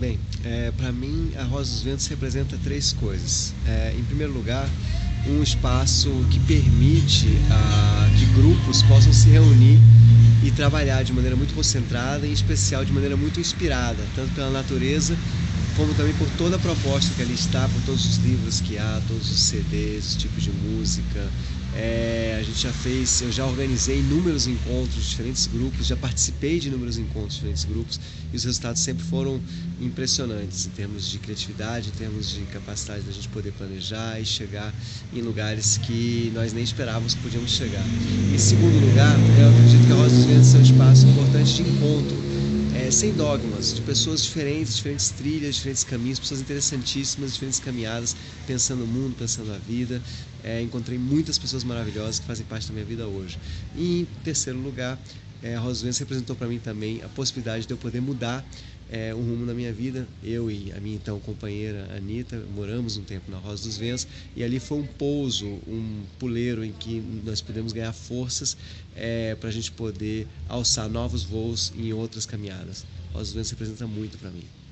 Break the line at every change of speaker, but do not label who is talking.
Bem, é, para mim a Rosa dos Ventos representa três coisas. É, em primeiro lugar, um espaço que permite a, que grupos possam se reunir e trabalhar de maneira muito concentrada, em especial de maneira muito inspirada, tanto pela natureza como também por toda a proposta que ali está, por todos os livros que há, todos os CDs, os tipos de música. É, a gente já fez, eu já organizei inúmeros encontros diferentes grupos, já participei de inúmeros encontros diferentes grupos e os resultados sempre foram impressionantes em termos de criatividade, em termos de capacidade da gente poder planejar e chegar em lugares que nós nem esperávamos que podíamos chegar. Em segundo lugar, eu acredito que a Rosa dos Ventos é um espaço importante de encontro é, sem dogmas, de pessoas diferentes, diferentes trilhas, diferentes caminhos, pessoas interessantíssimas, diferentes caminhadas, pensando o mundo, pensando a vida. É, encontrei muitas pessoas maravilhosas que fazem parte da minha vida hoje. E em terceiro lugar, é, a Rosvença representou para mim também a possibilidade de eu poder mudar é, um rumo na minha vida. Eu e a minha então companheira Anitta moramos um tempo na Rosa dos Ventos e ali foi um pouso, um puleiro em que nós pudemos ganhar forças é, para a gente poder alçar novos voos em outras caminhadas. Rosa dos Ventos representa muito para mim.